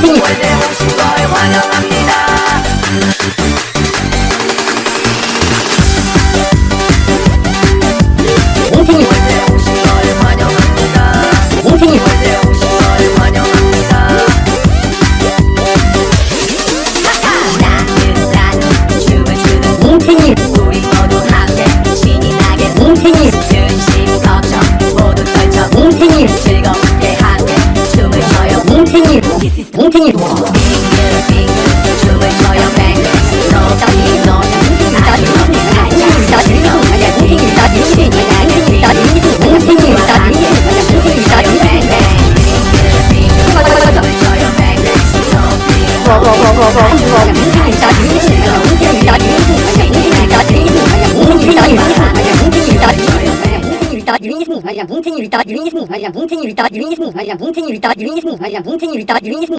핑핑 Hãy subscribe cho kênh Ghiền Mì Gõ Để không bỏ lỡ những video hấp dẫn